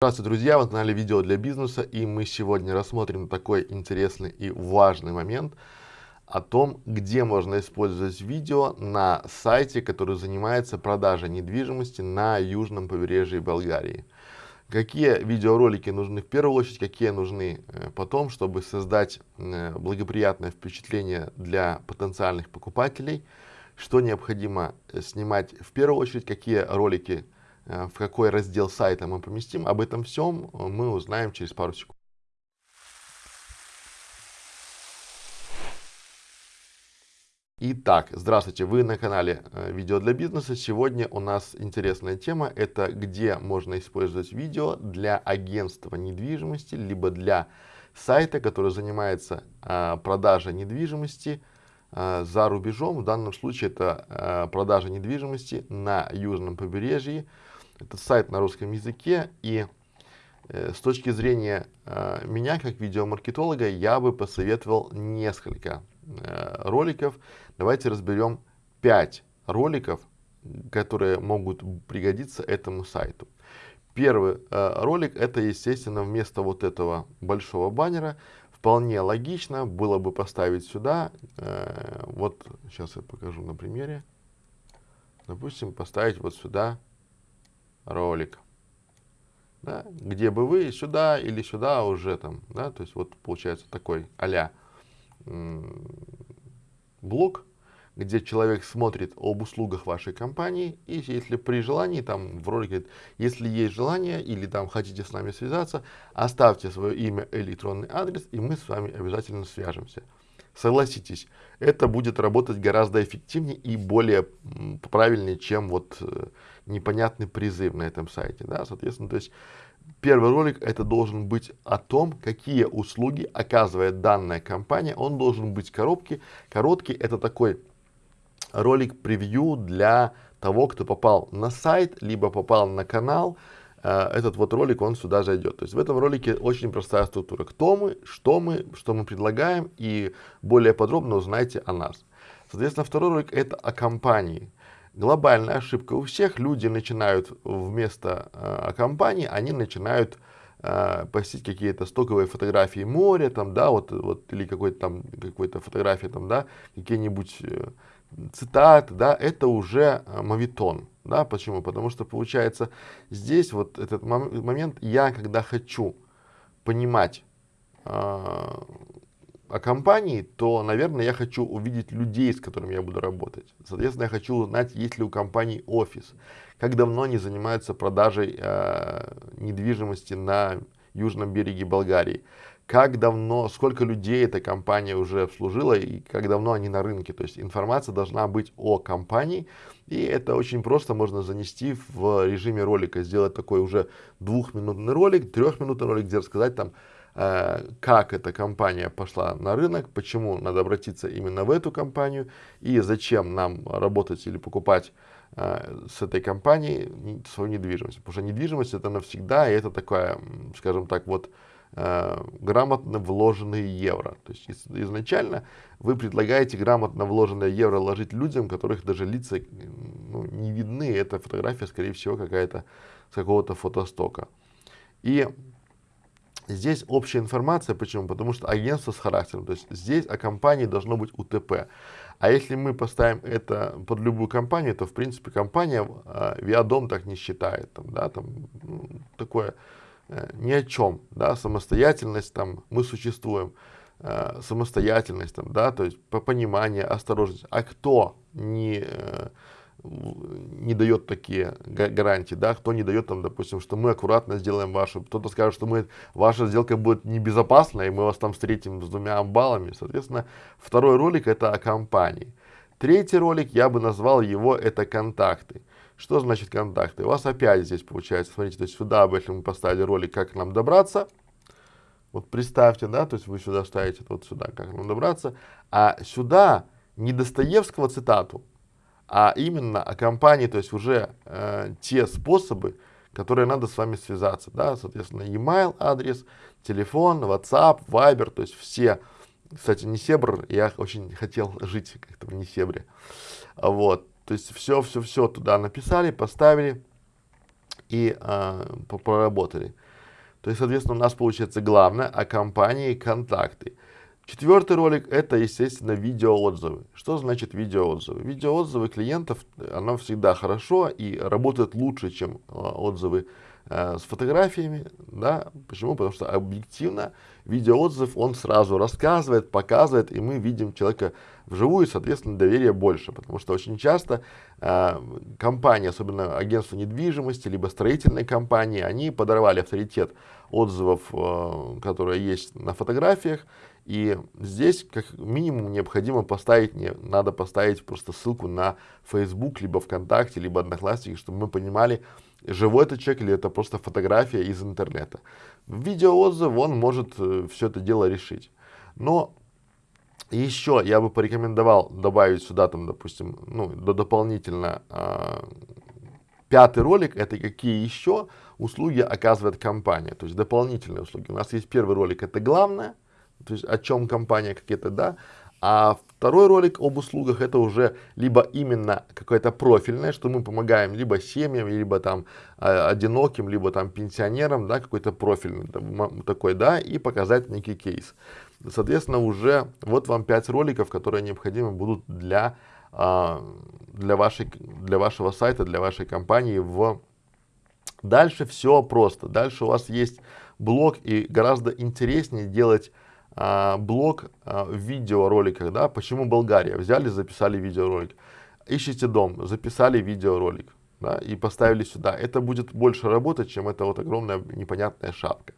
Здравствуйте, друзья! Вы на канале Видео для бизнеса, и мы сегодня рассмотрим такой интересный и важный момент о том, где можно использовать видео на сайте, который занимается продажей недвижимости на южном побережье Болгарии. Какие видеоролики нужны в первую очередь, какие нужны э, потом, чтобы создать э, благоприятное впечатление для потенциальных покупателей, что необходимо э, снимать в первую очередь, какие ролики в какой раздел сайта мы поместим, об этом всем э, мы узнаем через пару секунд. Итак, здравствуйте, вы на канале э, Видео для бизнеса. Сегодня у нас интересная тема, это где можно использовать видео для агентства недвижимости, либо для сайта, который занимается а, продажей недвижимости а, за рубежом. В данном случае это а, продажа недвижимости на южном побережье, это сайт на русском языке, и э, с точки зрения э, меня, как видеомаркетолога, я бы посоветовал несколько э, роликов. Давайте разберем 5 роликов, которые могут пригодиться этому сайту. Первый э, ролик, это, естественно, вместо вот этого большого баннера, вполне логично было бы поставить сюда, э, вот сейчас я покажу на примере, допустим, поставить вот сюда ролик. Да, где бы вы сюда или сюда уже там, да, то есть вот получается такой а блок, где человек смотрит об услугах вашей компании, и если при желании, там в ролике, если есть желание или там хотите с нами связаться, оставьте свое имя, электронный адрес, и мы с вами обязательно свяжемся. Согласитесь, это будет работать гораздо эффективнее и более правильнее, чем вот э, непонятный призыв на этом сайте, да, соответственно, то есть первый ролик это должен быть о том, какие услуги оказывает данная компания, он должен быть коробки, короткий, это такой ролик превью для того, кто попал на сайт, либо попал на канал, этот вот ролик, он сюда зайдет. То есть в этом ролике очень простая структура. Кто мы, что мы, что мы предлагаем и более подробно узнайте о нас. Соответственно, второй ролик это о компании глобальная ошибка у всех. Люди начинают вместо э, компании, они начинают э, постить какие-то стоковые фотографии моря, там, да, вот, вот или какой-то там, какой-то фотографии, там, да, какие-нибудь э, цитаты, да, это уже э, мавитон, да, почему? Потому что получается здесь вот этот момент, я когда хочу понимать, э, о компании, то, наверное, я хочу увидеть людей, с которыми я буду работать. Соответственно, я хочу узнать, есть ли у компании офис, как давно они занимаются продажей э, недвижимости на южном береге Болгарии, как давно, сколько людей эта компания уже обслужила и как давно они на рынке. То есть информация должна быть о компании, и это очень просто можно занести в режиме ролика, сделать такой уже двухминутный ролик, трехминутный ролик, где рассказать там, Э, как эта компания пошла на рынок, почему надо обратиться именно в эту компанию и зачем нам работать или покупать э, с этой компанией свою недвижимость. Потому что недвижимость это навсегда, и это такая, скажем так, вот грамотно вложенные евро. То есть изначально вы предлагаете грамотно вложенные евро ложить людям, которых даже лица ну, не видны. Эта фотография, скорее всего, какая-то с какого-то фотостока. И Здесь общая информация, почему? Потому что агентство с характером, то есть здесь о компании должно быть УТП. А если мы поставим это под любую компанию, то в принципе компания э, Виадом так не считает, там, да, там ну, такое э, ни о чем, да, самостоятельность, там, мы существуем, э, самостоятельность, там, да, то есть по пониманию, осторожность. А кто не э, не дает такие гарантии, да, кто не дает там, допустим, что мы аккуратно сделаем вашу, кто-то скажет, что мы, ваша сделка будет небезопасна, и мы вас там встретим с двумя баллами, соответственно, второй ролик это о компании. Третий ролик, я бы назвал его, это контакты. Что значит контакты? У вас опять здесь получается, смотрите, то есть сюда, если мы поставили ролик, как к нам добраться, вот представьте, да, то есть вы сюда ставите вот сюда, как нам добраться, а сюда не Достоевского цитату, а именно о компании, то есть уже э, те способы, которые надо с вами связаться, да, соответственно, e-mail адрес, телефон, WhatsApp, Viber, то есть все, кстати, не Себр, я очень хотел жить как-то в Несебре, вот, то есть все-все-все туда написали, поставили и э, проработали. То есть, соответственно, у нас получается главное о компании контакты. Четвертый ролик это, естественно, видеоотзывы. Что значит видеоотзывы? Видеоотзывы клиентов, оно всегда хорошо и работает лучше, чем а, отзывы э, с фотографиями. Да? Почему? Потому что объективно видеоотзыв он сразу рассказывает, показывает, и мы видим человека вживую, и, соответственно, доверие больше. Потому что очень часто э, компании, особенно агентства недвижимости, либо строительные компании, они подорвали авторитет отзывов, э, которые есть на фотографиях, и здесь как минимум необходимо поставить, не, надо поставить просто ссылку на Facebook, либо ВКонтакте, либо Одноклассники, чтобы мы понимали, живой это человек или это просто фотография из интернета. Видеоотзыв, он может э, все это дело решить. Но еще я бы порекомендовал добавить сюда, там, допустим, ну, дополнительно э, пятый ролик, это какие еще услуги оказывает компания, то есть дополнительные услуги. У нас есть первый ролик, это главное, то есть о чем компания какие-то, да, а второй ролик об услугах это уже либо именно какое-то профильное, что мы помогаем либо семьям, либо там э, одиноким, либо там пенсионерам, да, какой-то профильный там, такой, да, и показать некий кейс. Соответственно, уже вот вам 5 роликов, которые необходимы будут для, э, для, вашей, для вашего сайта, для вашей компании в Дальше все просто. Дальше у вас есть блог и гораздо интереснее делать а, блог а, в видеороликах, да, почему Болгария, взяли, записали видеоролик, ищите дом, записали видеоролик, да, и поставили сюда, это будет больше работать, чем эта вот огромная непонятная шапка.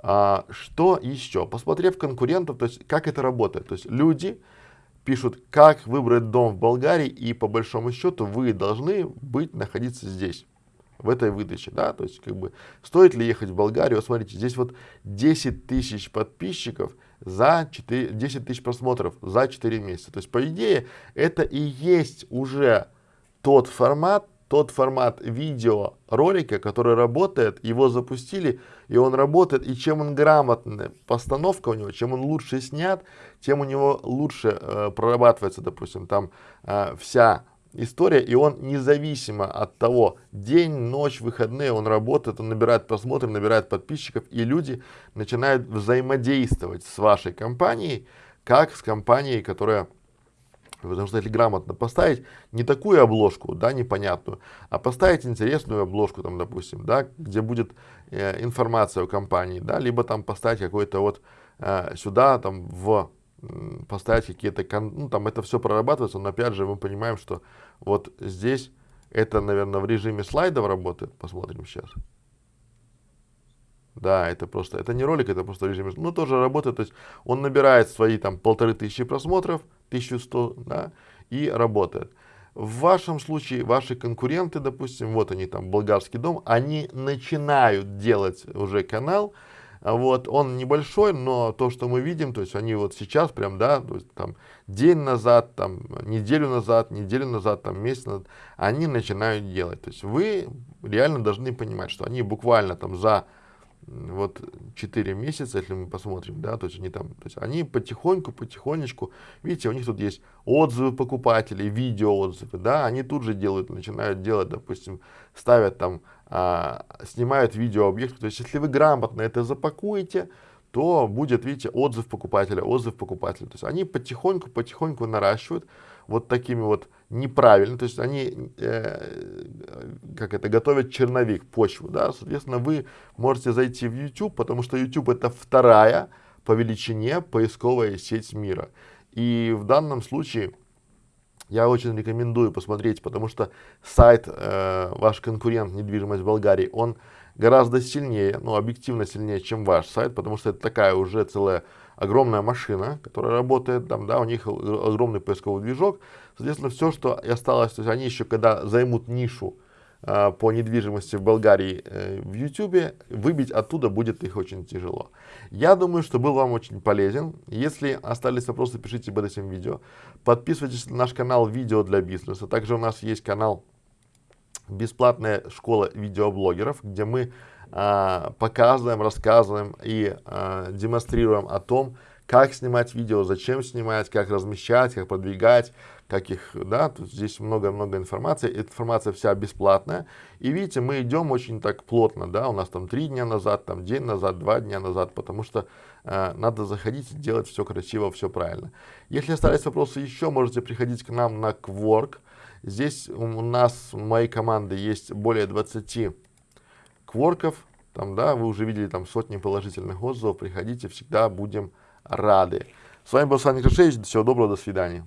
А, что еще? Посмотрев конкурентов, то есть как это работает, то есть люди пишут, как выбрать дом в Болгарии, и по большому счету вы должны быть, находиться здесь в этой выдаче, да, то есть как бы стоит ли ехать в Болгарию, смотрите, здесь вот 10 тысяч подписчиков за 4, 10 тысяч просмотров за 4 месяца, то есть по идее это и есть уже тот формат, тот формат видео ролика, который работает, его запустили, и он работает, и чем он грамотный, постановка у него, чем он лучше снят, тем у него лучше э, прорабатывается, допустим, там э, вся история, и он независимо от того, день, ночь, выходные, он работает, он набирает просмотры, набирает подписчиков, и люди начинают взаимодействовать с вашей компанией, как с компанией, которая Потому что если грамотно поставить не такую обложку, да, непонятную, а поставить интересную обложку, там, допустим, да, где будет э, информация о компании, да, либо там поставить какой-то вот э, сюда, там, в поставить какие-то, ну там это все прорабатывается, но опять же мы понимаем, что вот здесь это, наверное, в режиме слайдов работает, посмотрим сейчас. Да, это просто, это не ролик, это просто режим, ну тоже работает, то есть он набирает свои там полторы тысячи просмотров, 1100, да, и работает. В вашем случае ваши конкуренты, допустим, вот они там, болгарский дом, они начинают делать уже канал, вот, он небольшой, но то, что мы видим, то есть они вот сейчас прям, да, то есть там день назад, там неделю назад, неделю назад, там месяц назад, они начинают делать. То есть вы реально должны понимать, что они буквально там за вот 4 месяца, если мы посмотрим, да, то есть они там, то есть они потихоньку, потихонечку, видите, у них тут есть отзывы покупателей, видео отзывы, да, они тут же делают, начинают делать, допустим, ставят там а, снимают видеообъект. То есть, если вы грамотно это запакуете, то будет, видите, отзыв покупателя, отзыв покупателя. То есть они потихоньку, потихоньку наращивают вот такими вот неправильно, то есть они, э, как это, готовят черновик, почву, да, соответственно, вы можете зайти в YouTube, потому что YouTube это вторая по величине поисковая сеть мира. И в данном случае я очень рекомендую посмотреть, потому что сайт, э, ваш конкурент недвижимость Болгарии, он гораздо сильнее, ну, объективно сильнее, чем ваш сайт, потому что это такая уже целая огромная машина, которая работает там, да, у них огромный поисковый движок. Соответственно, все, что осталось, то есть они еще когда займут нишу, а, по недвижимости в Болгарии э, в YouTube, выбить оттуда будет их очень тяжело. Я думаю, что был вам очень полезен. Если остались вопросы, пишите под этим видео. Подписывайтесь на наш канал «Видео для бизнеса». Также у нас есть канал «Бесплатная школа видеоблогеров», где мы показываем, рассказываем и а, демонстрируем о том, как снимать видео, зачем снимать, как размещать, как продвигать, как их, да, тут здесь много-много информации, эта информация вся бесплатная, и видите, мы идем очень так плотно, да, у нас там три дня назад, там день назад, два дня назад, потому что э, надо заходить делать все красиво, все правильно. Если остались вопросы еще, можете приходить к нам на Quark, здесь у нас, у моей команды есть более 20 кворков, там, да, вы уже видели там сотни положительных отзывов, приходите, всегда будем рады. С вами был Саня Крашевич, всего доброго, до свидания.